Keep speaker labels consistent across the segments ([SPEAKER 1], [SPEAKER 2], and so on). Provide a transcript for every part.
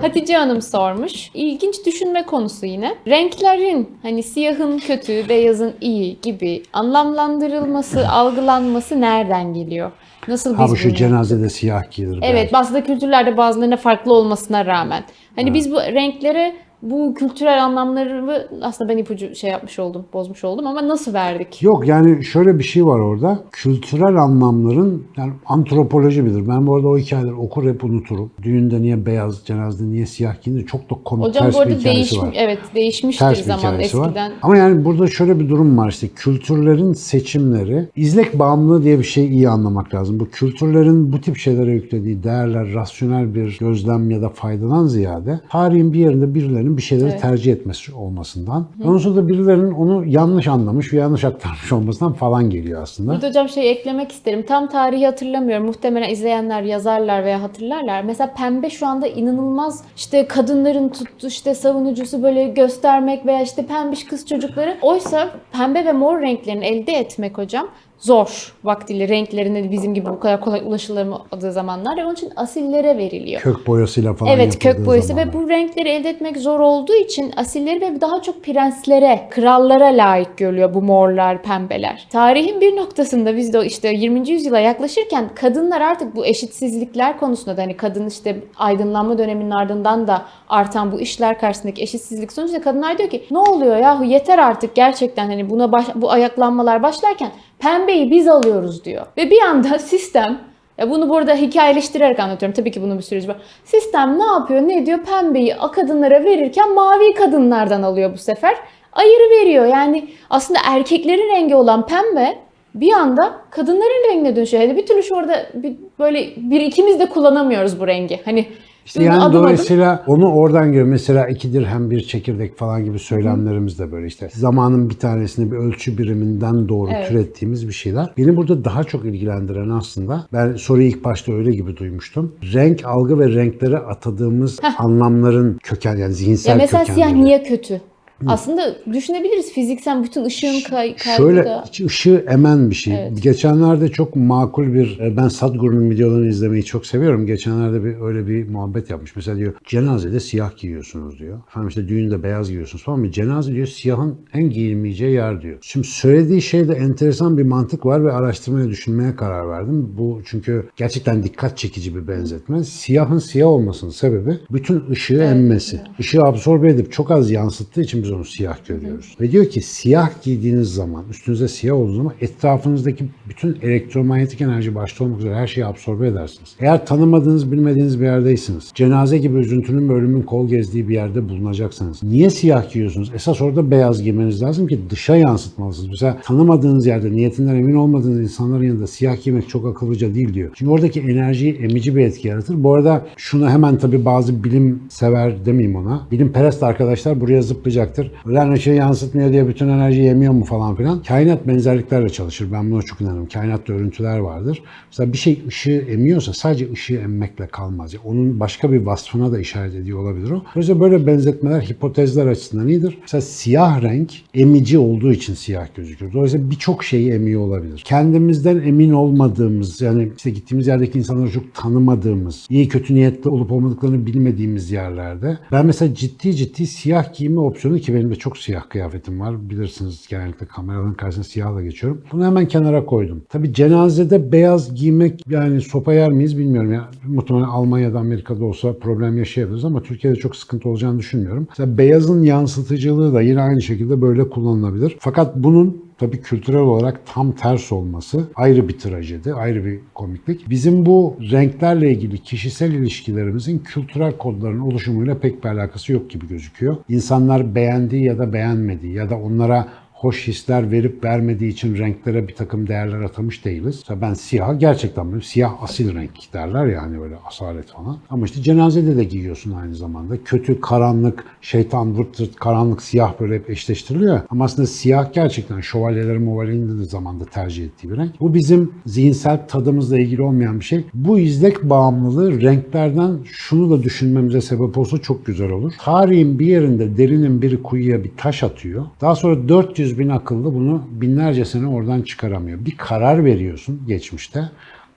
[SPEAKER 1] Hatice Hanım sormuş. İlginç düşünme konusu yine. Renklerin hani siyahın kötü, beyazın iyi gibi anlamlandırılması, algılanması nereden geliyor? Nasıl
[SPEAKER 2] Ha
[SPEAKER 1] biz
[SPEAKER 2] bu şu
[SPEAKER 1] bunu-
[SPEAKER 2] cenazede siyah giyilir.
[SPEAKER 1] Evet,
[SPEAKER 2] belki.
[SPEAKER 1] bazı kültürlerde bazılarına farklı olmasına rağmen. Hani biz bu renklere bu kültürel anlamları aslında ben ipucu şey yapmış oldum, bozmuş oldum ama nasıl verdik?
[SPEAKER 2] Yok yani şöyle bir şey var orada. Kültürel anlamların yani antropoloji bilir. Ben bu arada o hikayeleri okur hep unuturum. Düğünde niye beyaz, cenazede niye siyah giyince çok da komik
[SPEAKER 1] Hocam
[SPEAKER 2] ters
[SPEAKER 1] bu
[SPEAKER 2] bir
[SPEAKER 1] arada
[SPEAKER 2] hikayesi
[SPEAKER 1] değişmiş,
[SPEAKER 2] var.
[SPEAKER 1] evet değişmiştir
[SPEAKER 2] Ters bir
[SPEAKER 1] zaman eskiden.
[SPEAKER 2] var. Ama yani burada şöyle bir durum var işte kültürlerin seçimleri, izlek bağımlılığı diye bir şeyi iyi anlamak lazım. Bu kültürlerin bu tip şeylere yüklediği değerler rasyonel bir gözlem ya da faydadan ziyade tarihin bir yerinde birilerinin bir şeyleri
[SPEAKER 1] Evet.
[SPEAKER 2] tercih etmesi olmasından. Ondan sonra da birilerinin onu yanlış anlamış ve yanlış aktarmış olmasından falan geliyor aslında.
[SPEAKER 1] Burada hocam şey eklemek isterim. Tam tarihi hatırlamıyorum. Muhtemelen izleyenler yazarlar veya hatırlarlar. Mesela pembe şu anda inanılmaz işte kadınların tuttu işte savunucusu böyle göstermek veya işte pembiş kız çocukları. Oysa pembe ve mor renklerini elde etmek hocam zor vaktiyle renklerine bizim gibi bu kadar kolay ulaşılamadığı zamanlar ve onun için asillere veriliyor.
[SPEAKER 2] Kök boyasıyla falan
[SPEAKER 1] Evet kök boyası
[SPEAKER 2] zamanlar.
[SPEAKER 1] ve bu renkleri elde etmek zor olduğu için asilleri ve daha çok prenslere, krallara layık görülüyor bu morlar, pembeler. Tarihin bir noktasında biz de işte 20. yüzyıla yaklaşırken kadınlar artık bu eşitsizlikler konusunda da hani kadın işte aydınlanma döneminin ardından da artan bu işler karşısındaki eşitsizlik sonucunda kadınlar diyor ki ne oluyor yahu yeter artık gerçekten hani buna baş- bu ayaklanmalar başlarken pembeyi biz alıyoruz diyor. Ve bir anda sistem ya bunu burada hikayeleştirerek anlatıyorum. Tabii ki bunun bir süreci var. Sistem ne yapıyor, ne ediyor? Pembeyi kadınlara verirken mavi kadınlardan alıyor bu sefer. Ayırı veriyor. Yani aslında erkeklerin rengi olan pembe bir anda kadınların rengine dönüşüyor. Hani bir türlü şu orada bir, böyle bir ikimiz de kullanamıyoruz bu rengi. Hani
[SPEAKER 2] İşte
[SPEAKER 1] bunu
[SPEAKER 2] yani
[SPEAKER 1] adım adım-
[SPEAKER 2] dolayısıyla onu oradan görüyor. Mesela iki dirhem bir çekirdek falan gibi söylemlerimiz de böyle işte. Zamanın bir tanesini bir ölçü biriminden doğru
[SPEAKER 1] Evet.
[SPEAKER 2] türettiğimiz bir şeyler. Beni burada daha çok ilgilendiren aslında ben soruyu ilk başta öyle gibi duymuştum. Renk algı ve renklere atadığımız anlamların köken yani zihinsel
[SPEAKER 1] ya mesela siyah
[SPEAKER 2] kökenleri.
[SPEAKER 1] niye kötü? Aslında düşünebiliriz fiziksel bütün ışığın kay kaybı
[SPEAKER 2] Şöyle
[SPEAKER 1] da.
[SPEAKER 2] ışığı emen bir şey.
[SPEAKER 1] Evet.
[SPEAKER 2] Geçenlerde çok makul bir, e, ben Sadhguru'nun videolarını izlemeyi çok seviyorum. Geçenlerde bir öyle bir muhabbet yapmış. Mesela diyor cenazede siyah giyiyorsunuz diyor. Efendim işte düğünde beyaz giyiyorsunuz falan. Cenaze diyor siyahın en giyilmeyeceği yer diyor. Şimdi söylediği şeyde enteresan bir mantık var ve araştırmaya düşünmeye karar verdim. Bu çünkü gerçekten dikkat çekici bir benzetme. Siyahın siyah olmasının sebebi bütün ışığı emmesi. Işığı absorbe edip çok az yansıttığı için biz onu siyah görüyoruz. Ve diyor ki siyah giydiğiniz zaman, üstünüze siyah olduğu zaman etrafınızdaki bütün elektromanyetik enerji başta olmak üzere her şeyi absorbe edersiniz. Eğer tanımadığınız, bilmediğiniz bir yerdeysiniz, cenaze gibi üzüntünün ve ölümün kol gezdiği bir yerde bulunacaksınız. Niye siyah giyiyorsunuz? Esas orada beyaz giymeniz lazım ki dışa yansıtmalısınız. Mesela tanımadığınız yerde, niyetinden emin olmadığınız insanların yanında siyah giymek çok akıllıca değil diyor. Çünkü oradaki enerjiyi emici bir etki yaratır. Bu arada şunu hemen tabii bazı bilim sever demeyeyim ona. Bilim perest arkadaşlar buraya zıplayacaktır. Ulan ışığı yansıtmıyor diye bütün enerjiyi yemiyor mu falan filan. Kainat benzerliklerle çalışır. Ben buna çok inanırım. Kainatta örüntüler vardır. Mesela bir şey ışığı emiyorsa sadece ışığı emmekle kalmaz. Yani onun başka bir vasfına da işaret ediyor olabilir o. Dolayısıyla böyle benzetmeler hipotezler açısından iyidir. Mesela siyah renk emici olduğu için siyah gözükür. Dolayısıyla birçok şeyi emiyor olabilir. Kendimizden emin olmadığımız yani işte gittiğimiz yerdeki insanları çok tanımadığımız, iyi kötü niyetli olup olmadıklarını bilmediğimiz yerlerde ben mesela ciddi ciddi siyah giyme opsiyonu benim de çok siyah kıyafetim var. Bilirsiniz genellikle kameraların karşısına siyahla geçiyorum. Bunu hemen kenara koydum. Tabii cenazede beyaz giymek yani sopa yer miyiz bilmiyorum. ya muhtemelen Almanya'da Amerika'da olsa problem yaşayabiliriz ama Türkiye'de çok sıkıntı olacağını düşünmüyorum. Mesela beyazın yansıtıcılığı da yine aynı şekilde böyle kullanılabilir. Fakat bunun tabii kültürel olarak tam ters olması ayrı bir trajedi, ayrı bir komiklik. Bizim bu renklerle ilgili kişisel ilişkilerimizin kültürel kodların oluşumuyla pek bir alakası yok gibi gözüküyor. İnsanlar beğendiği ya da beğenmediği ya da onlara hoş hisler verip vermediği için renklere bir takım değerler atamış değiliz. Mesela ben siyah gerçekten böyle siyah asil renk derler yani böyle asalet falan. Ama işte cenazede de giyiyorsun aynı zamanda. Kötü, karanlık, şeytan, vırt vırt, karanlık, siyah böyle hep eşleştiriliyor. Ama aslında siyah gerçekten şövalyelerin movalinin de zamanda tercih ettiği bir renk. Bu bizim zihinsel tadımızla ilgili olmayan bir şey. Bu izlek bağımlılığı renklerden şunu da düşünmemize sebep olsa çok güzel olur. Tarihin bir yerinde derinin biri kuyuya bir taş atıyor. Daha sonra 400 bin akıllı bunu binlerce sene oradan çıkaramıyor. Bir karar veriyorsun geçmişte.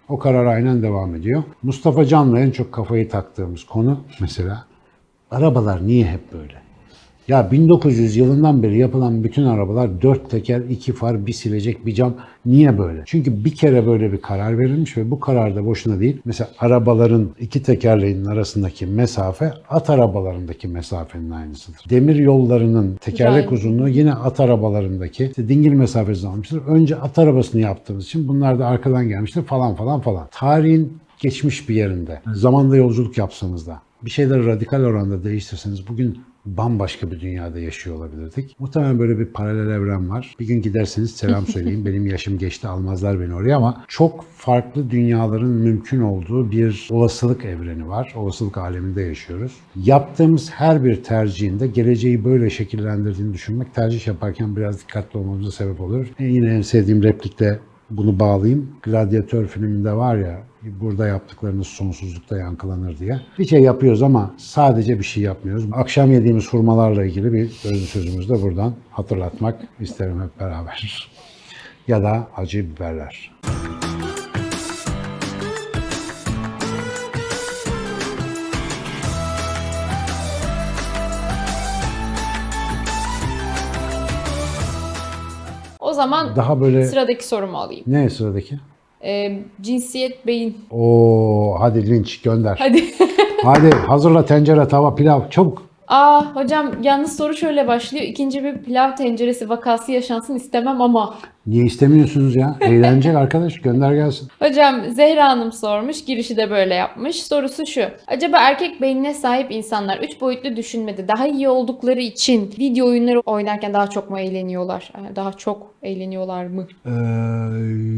[SPEAKER 2] O karar aynen devam ediyor. Mustafa Can'la en çok kafayı taktığımız konu mesela arabalar niye hep böyle? Ya 1900 yılından beri yapılan bütün arabalar dört teker, iki far, bir silecek, bir cam. Niye böyle? Çünkü bir kere böyle bir karar verilmiş ve bu karar da boşuna değil. Mesela arabaların iki tekerleğinin arasındaki mesafe at arabalarındaki mesafenin aynısıdır. Demir yollarının tekerlek
[SPEAKER 1] Güzel.
[SPEAKER 2] uzunluğu yine at arabalarındaki işte dingil mesafesi almıştır. Önce at arabasını yaptığımız için bunlar da arkadan gelmiştir falan falan falan. Tarihin geçmiş bir yerinde, zamanda yolculuk yapsanız da bir şeyleri radikal oranda değiştirseniz bugün bambaşka bir dünyada yaşıyor olabilirdik. Muhtemelen böyle bir paralel evren var. Bir gün giderseniz selam söyleyin. Benim yaşım geçti almazlar beni oraya ama çok farklı dünyaların mümkün olduğu bir olasılık evreni var. Olasılık aleminde yaşıyoruz. Yaptığımız her bir tercihinde geleceği böyle şekillendirdiğini düşünmek tercih yaparken biraz dikkatli olmamıza sebep olur. E yine en sevdiğim replikte bunu bağlayayım. Gladyatör filminde var ya burada yaptıklarınız sonsuzlukta yankılanır diye. Bir şey yapıyoruz ama sadece bir şey yapmıyoruz. Akşam yediğimiz hurmalarla ilgili bir özlü sözümüzü de buradan hatırlatmak isterim hep beraber. ya da acı biberler.
[SPEAKER 1] Zaman
[SPEAKER 2] Daha böyle
[SPEAKER 1] sıradaki sorumu alayım.
[SPEAKER 2] ne sıradaki?
[SPEAKER 1] Ee, cinsiyet, beyin.
[SPEAKER 2] Oo hadi linç gönder.
[SPEAKER 1] Hadi.
[SPEAKER 2] hadi hazırla tencere, tava, pilav çabuk.
[SPEAKER 1] Aa hocam yalnız soru şöyle başlıyor. İkinci bir pilav tenceresi vakası yaşansın istemem ama.
[SPEAKER 2] Niye istemiyorsunuz ya? Eğlenecek arkadaş gönder gelsin.
[SPEAKER 1] Hocam Zehra Hanım sormuş. Girişi de böyle yapmış. Sorusu şu. Acaba erkek beynine sahip insanlar 3 boyutlu düşünmede daha iyi oldukları için video oyunları oynarken daha çok mu eğleniyorlar? Daha çok eğleniyorlar mı?
[SPEAKER 2] Ee,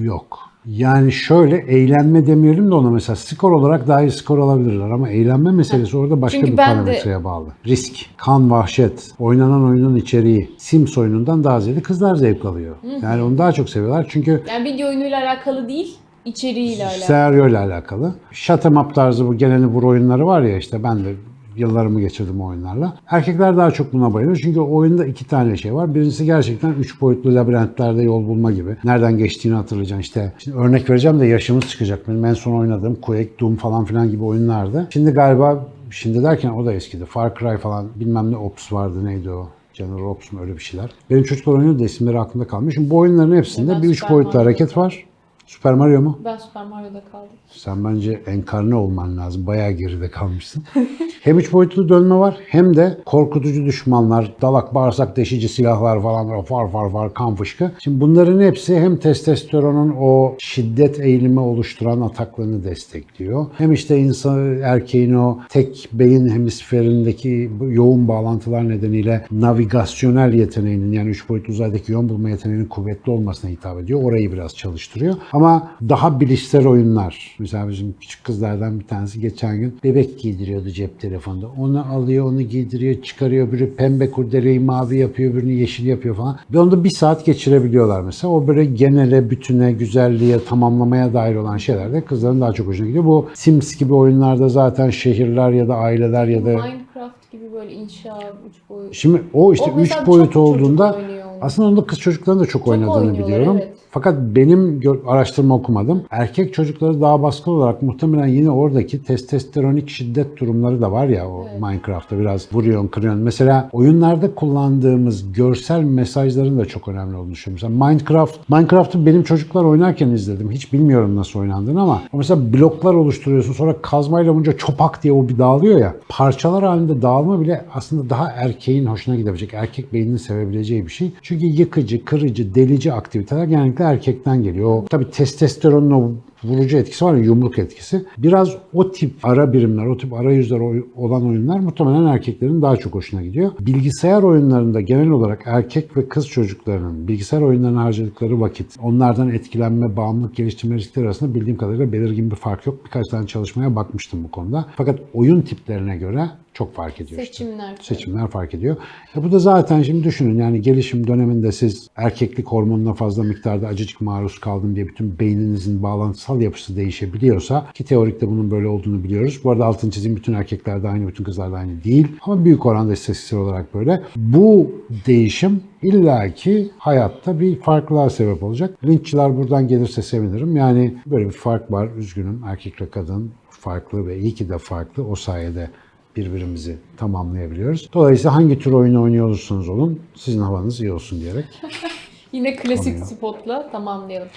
[SPEAKER 2] yok. Yani şöyle eğlenme demeyelim de ona mesela skor olarak daha iyi skor alabilirler ama eğlenme meselesi orada başka
[SPEAKER 1] Çünkü
[SPEAKER 2] bir
[SPEAKER 1] ben de-
[SPEAKER 2] parametreye bağlı. Risk, kan, vahşet, oynanan oyunun içeriği, Sims oyunundan daha ziyade kızlar zevk alıyor. Yani onu daha çok seviyorlar çünkü
[SPEAKER 1] Yani video oyunuyla alakalı değil, içeriğiyle alakalı.
[SPEAKER 2] senaryo ile alakalı. Shut 'em up tarzı bu geleni vur oyunları var ya işte ben de yıllarımı geçirdim oyunlarla. Erkekler daha çok buna bayılıyor çünkü oyunda iki tane şey var. Birincisi gerçekten üç boyutlu labirentlerde yol bulma gibi. Nereden geçtiğini hatırlayacaksın işte. Şimdi örnek vereceğim de yaşımız çıkacak. Benim en son oynadığım Quake, Doom falan filan gibi oyunlardı. Şimdi galiba şimdi derken o da eskidi. Far Cry falan bilmem ne Ops vardı neydi o. General Ops mu öyle bir şeyler. Benim çocuklar oynuyor da isimleri aklımda kalmış. Şimdi bu oyunların hepsinde bir üç boyutlu hareket var. Super Mario mu?
[SPEAKER 1] Ben Super Mario'da kaldım.
[SPEAKER 2] Sen bence enkarne olman lazım. Bayağı geride kalmışsın. hem üç boyutlu dönme var hem de korkutucu düşmanlar, dalak bağırsak deşici silahlar falan böyle far far far kan fışkı. Şimdi bunların hepsi hem testosteronun o şiddet eğilimi oluşturan ataklarını destekliyor. Hem işte insan erkeğin o tek beyin hemisferindeki yoğun bağlantılar nedeniyle navigasyonel yeteneğinin yani üç boyutlu uzaydaki yön bulma yeteneğinin kuvvetli olmasına hitap ediyor. Orayı biraz çalıştırıyor. Ama daha bilişsel oyunlar. Mesela bizim küçük kızlardan bir tanesi geçen gün bebek giydiriyordu cep telefonunda. Onu alıyor, onu giydiriyor, çıkarıyor. Biri pembe kurdeleyi mavi yapıyor, birini yeşil yapıyor falan. Ve onu da bir saat geçirebiliyorlar mesela. O böyle genele, bütüne, güzelliğe, tamamlamaya dair olan şeylerde kızların daha çok hoşuna gidiyor. Bu Sims gibi oyunlarda zaten şehirler ya da aileler ya da
[SPEAKER 1] Minecraft gibi böyle inşa, üç boyut.
[SPEAKER 2] Şimdi o işte
[SPEAKER 1] O
[SPEAKER 2] 3
[SPEAKER 1] mesela
[SPEAKER 2] boyut
[SPEAKER 1] çok
[SPEAKER 2] olduğunda aslında onda kız çocukların da çok, oynadığını
[SPEAKER 1] oynuyorlar,
[SPEAKER 2] biliyorum.
[SPEAKER 1] evet.
[SPEAKER 2] Fakat benim araştırma okumadım. Erkek çocukları daha baskın olarak muhtemelen yine oradaki testosteronik şiddet durumları da var ya o Minecraft'ta biraz vuruyorsun, kırıyorsun. Mesela oyunlarda kullandığımız görsel mesajların da çok önemli olduğunu düşünüyorum. Mesela Minecraft, Minecraft'ı benim çocuklar oynarken izledim. Hiç bilmiyorum nasıl oynandığını ama mesela bloklar oluşturuyorsun sonra kazmayla vurunca çopak diye o bir dağılıyor ya. Parçalar halinde dağılma bile aslında daha erkeğin hoşuna gidebilecek, erkek beyninin sevebileceği bir şey. Çünkü yıkıcı, kırıcı, delici aktiviteler genellikle erkekten geliyor. Tabii testosteronun o vurucu etkisi var ya yumruk etkisi. Biraz o tip ara birimler, o tip arayüzler oy- olan oyunlar muhtemelen erkeklerin daha çok hoşuna gidiyor. Bilgisayar oyunlarında genel olarak erkek ve kız çocuklarının bilgisayar oyunlarına harcadıkları vakit, onlardan etkilenme, bağımlılık geliştirme riskleri arasında bildiğim kadarıyla belirgin bir fark yok. Birkaç tane çalışmaya bakmıştım bu konuda. Fakat oyun tiplerine göre çok fark ediyor işte
[SPEAKER 1] Seçimler.
[SPEAKER 2] seçimler fark ediyor. E bu da zaten şimdi düşünün yani gelişim döneminde siz erkeklik hormonuna fazla miktarda acıcık maruz kaldım diye bütün beyninizin bağlantısal yapısal yapısı değişebiliyorsa ki teorikte bunun böyle olduğunu biliyoruz. Bu arada altını çizeyim bütün erkekler de aynı, bütün kızlar da aynı değil. Ama büyük oranda istatistiksel olarak böyle. Bu değişim illaki hayatta bir farklılığa sebep olacak. Linççiler buradan gelirse sevinirim. Yani böyle bir fark var. Üzgünüm. Erkekle kadın farklı ve iyi ki de farklı. O sayede birbirimizi tamamlayabiliyoruz. Dolayısıyla hangi tür oyunu oynuyor olursanız olun sizin havanız iyi olsun diyerek.
[SPEAKER 1] Yine klasik spotla tamamlayalım.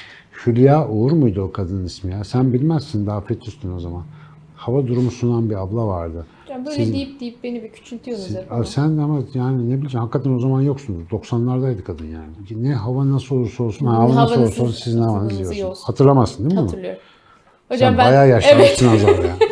[SPEAKER 2] Hülya Uğur muydu o kadının ismi ya? Sen bilmezsin daha fetüstün o zaman. Hava durumu sunan bir abla vardı.
[SPEAKER 1] Hocam böyle
[SPEAKER 2] Sizin-
[SPEAKER 1] deyip deyip beni bir küçültüyorsunuz hep.
[SPEAKER 2] Abi sen de ama yani ne bileyim hakikaten o zaman yoksunuz. 90'lardaydı kadın yani. Ne hava nasıl olursa olsun, ha, hava nasıl olursa olsun sizin havanız iyi olsun. Hatırlamazsın değil mi?
[SPEAKER 1] Hatırlıyorum.
[SPEAKER 2] Sen
[SPEAKER 1] Hocam ben
[SPEAKER 2] bayağı
[SPEAKER 1] evet.
[SPEAKER 2] yaşlanmışsın Azar ya.